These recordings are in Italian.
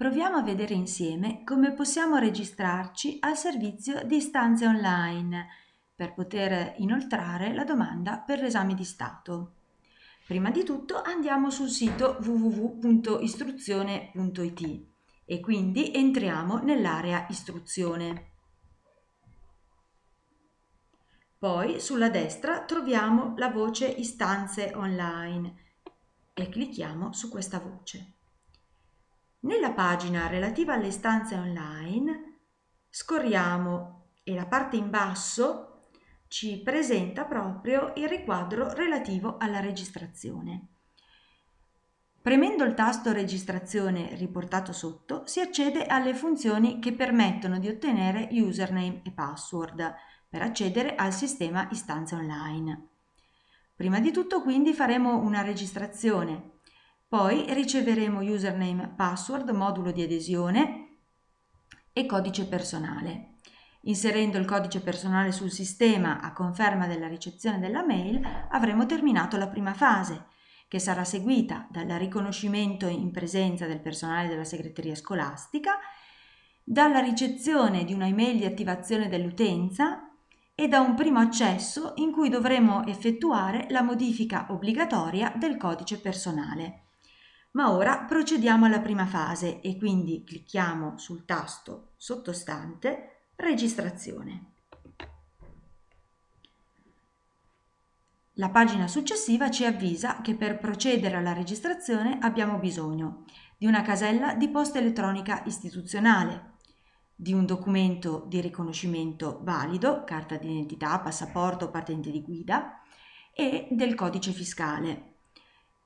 Proviamo a vedere insieme come possiamo registrarci al servizio di istanze online per poter inoltrare la domanda per l'esame di Stato. Prima di tutto andiamo sul sito www.istruzione.it e quindi entriamo nell'area istruzione. Poi sulla destra troviamo la voce istanze online e clicchiamo su questa voce. Nella pagina relativa alle istanze online scorriamo e la parte in basso ci presenta proprio il riquadro relativo alla registrazione. Premendo il tasto registrazione riportato sotto si accede alle funzioni che permettono di ottenere username e password per accedere al sistema istanze online. Prima di tutto quindi faremo una registrazione poi riceveremo username, password, modulo di adesione e codice personale. Inserendo il codice personale sul sistema a conferma della ricezione della mail avremo terminato la prima fase, che sarà seguita dal riconoscimento in presenza del personale della segreteria scolastica, dalla ricezione di una email di attivazione dell'utenza e da un primo accesso in cui dovremo effettuare la modifica obbligatoria del codice personale. Ma ora procediamo alla prima fase e quindi clicchiamo sul tasto sottostante Registrazione. La pagina successiva ci avvisa che per procedere alla registrazione abbiamo bisogno di una casella di posta elettronica istituzionale, di un documento di riconoscimento valido, carta d'identità, passaporto, patente di guida e del codice fiscale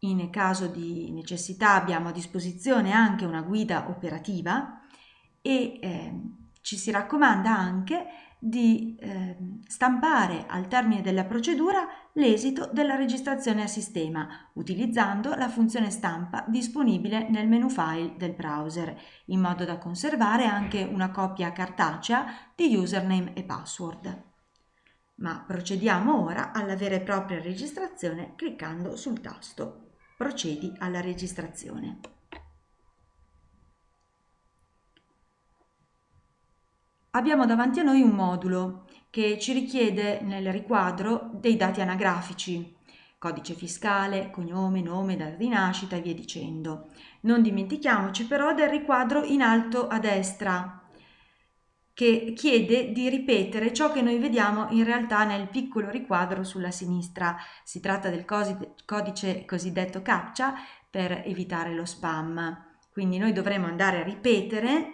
in caso di necessità abbiamo a disposizione anche una guida operativa e eh, ci si raccomanda anche di eh, stampare al termine della procedura l'esito della registrazione a sistema utilizzando la funzione stampa disponibile nel menu file del browser in modo da conservare anche una copia cartacea di username e password. Ma procediamo ora alla vera e propria registrazione cliccando sul tasto procedi alla registrazione. Abbiamo davanti a noi un modulo che ci richiede nel riquadro dei dati anagrafici, codice fiscale, cognome, nome, data di nascita e via dicendo. Non dimentichiamoci però del riquadro in alto a destra, che chiede di ripetere ciò che noi vediamo in realtà nel piccolo riquadro sulla sinistra. Si tratta del codice cosiddetto captcha per evitare lo spam. Quindi noi dovremo andare a ripetere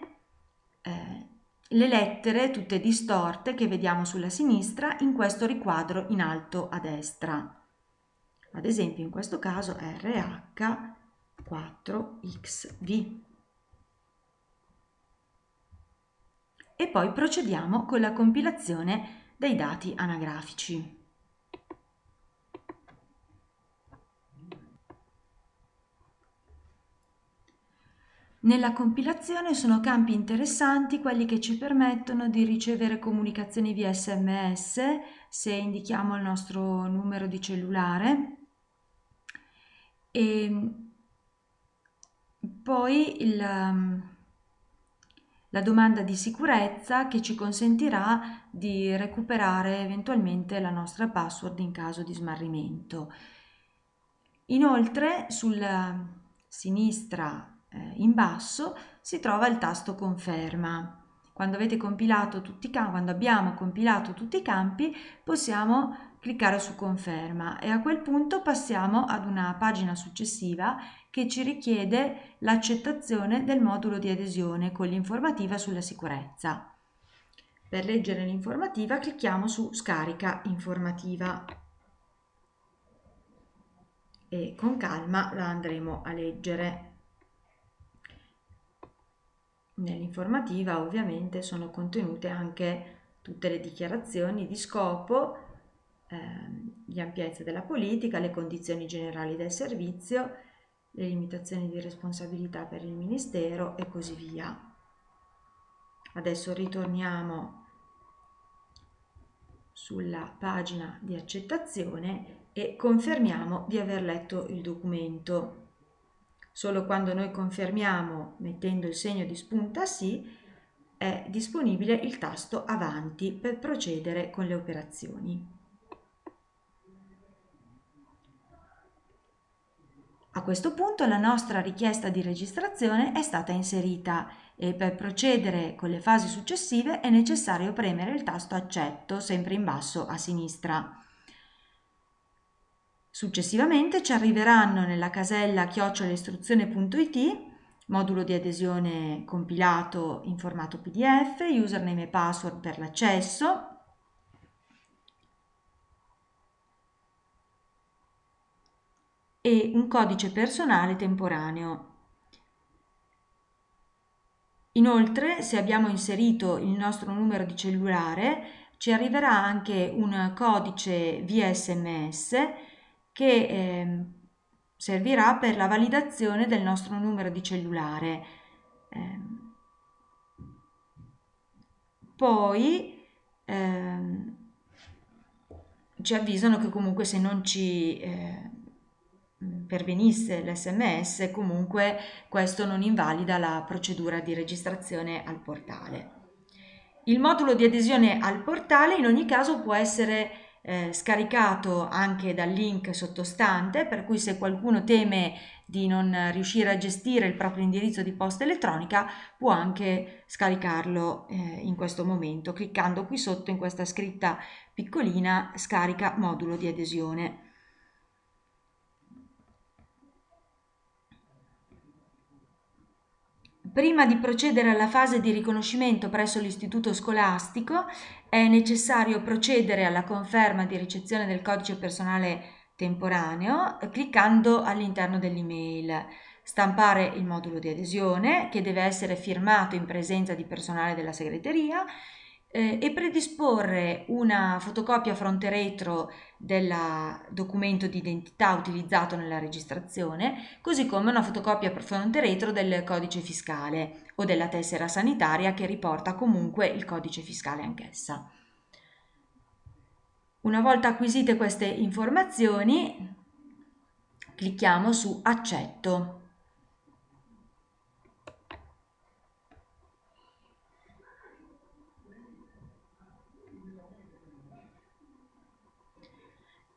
eh, le lettere tutte distorte che vediamo sulla sinistra in questo riquadro in alto a destra. Ad esempio in questo caso RH4XV. E poi procediamo con la compilazione dei dati anagrafici. Nella compilazione sono campi interessanti quelli che ci permettono di ricevere comunicazioni via sms se indichiamo il nostro numero di cellulare e poi il, la domanda di sicurezza che ci consentirà di recuperare eventualmente la nostra password in caso di smarrimento. Inoltre sulla sinistra eh, in basso si trova il tasto conferma. Quando, compilato campi, quando abbiamo compilato tutti i campi possiamo cliccare su conferma e a quel punto passiamo ad una pagina successiva che ci richiede l'accettazione del modulo di adesione con l'informativa sulla sicurezza. Per leggere l'informativa clicchiamo su scarica informativa e con calma la andremo a leggere. Nell'informativa ovviamente sono contenute anche tutte le dichiarazioni di scopo Ehm, gli ampiezze della politica, le condizioni generali del servizio, le limitazioni di responsabilità per il Ministero e così via. Adesso ritorniamo sulla pagina di accettazione e confermiamo di aver letto il documento. Solo quando noi confermiamo mettendo il segno di spunta sì è disponibile il tasto avanti per procedere con le operazioni. A questo punto la nostra richiesta di registrazione è stata inserita e per procedere con le fasi successive è necessario premere il tasto accetto sempre in basso a sinistra. Successivamente ci arriveranno nella casella chiocciolaistruzione.it modulo di adesione compilato in formato PDF, username e password per l'accesso, e un codice personale temporaneo. Inoltre, se abbiamo inserito il nostro numero di cellulare, ci arriverà anche un codice via sms che eh, servirà per la validazione del nostro numero di cellulare. Eh, poi eh, ci avvisano che comunque se non ci eh, pervenisse l'SMS, comunque questo non invalida la procedura di registrazione al portale. Il modulo di adesione al portale in ogni caso può essere eh, scaricato anche dal link sottostante, per cui se qualcuno teme di non riuscire a gestire il proprio indirizzo di posta elettronica può anche scaricarlo eh, in questo momento cliccando qui sotto in questa scritta piccolina scarica modulo di adesione. Prima di procedere alla fase di riconoscimento presso l'istituto scolastico è necessario procedere alla conferma di ricezione del codice personale temporaneo cliccando all'interno dell'email, stampare il modulo di adesione che deve essere firmato in presenza di personale della segreteria eh, e predisporre una fotocopia fronte retro del documento di identità utilizzato nella registrazione, così come una fotocopia fronte retro del codice fiscale o della tessera sanitaria che riporta comunque il codice fiscale anch'essa. Una volta acquisite queste informazioni, clicchiamo su Accetto.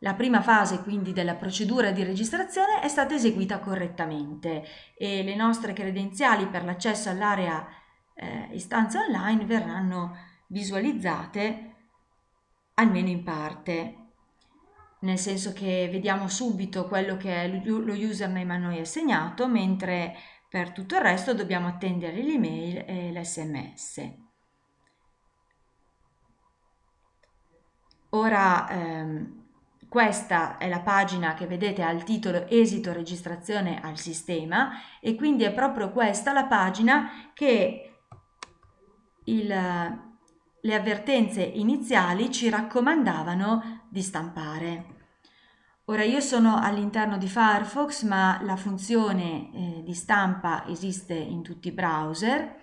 La prima fase quindi della procedura di registrazione è stata eseguita correttamente e le nostre credenziali per l'accesso all'area eh, istanze online verranno visualizzate almeno in parte, nel senso che vediamo subito quello che lo username a noi assegnato, mentre per tutto il resto dobbiamo attendere l'email e l'sms. Ora ehm, questa è la pagina che vedete al titolo esito registrazione al sistema e quindi è proprio questa la pagina che il, le avvertenze iniziali ci raccomandavano di stampare. Ora io sono all'interno di Firefox ma la funzione eh, di stampa esiste in tutti i browser.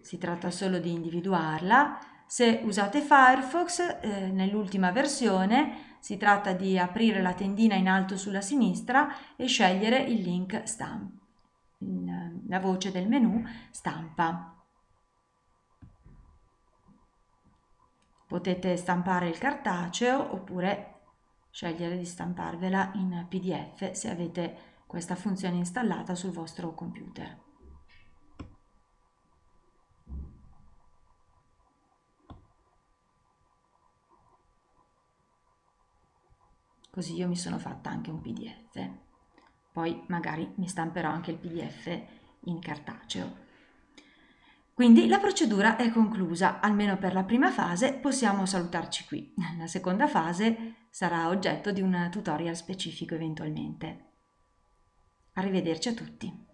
Si tratta solo di individuarla. Se usate Firefox, eh, nell'ultima versione si tratta di aprire la tendina in alto sulla sinistra e scegliere il link stampa, la voce del menu stampa. Potete stampare il cartaceo oppure scegliere di stamparvela in PDF se avete questa funzione installata sul vostro computer. Così io mi sono fatta anche un pdf poi magari mi stamperò anche il pdf in cartaceo quindi la procedura è conclusa, almeno per la prima fase possiamo salutarci qui. La seconda fase sarà oggetto di un tutorial specifico eventualmente. Arrivederci a tutti.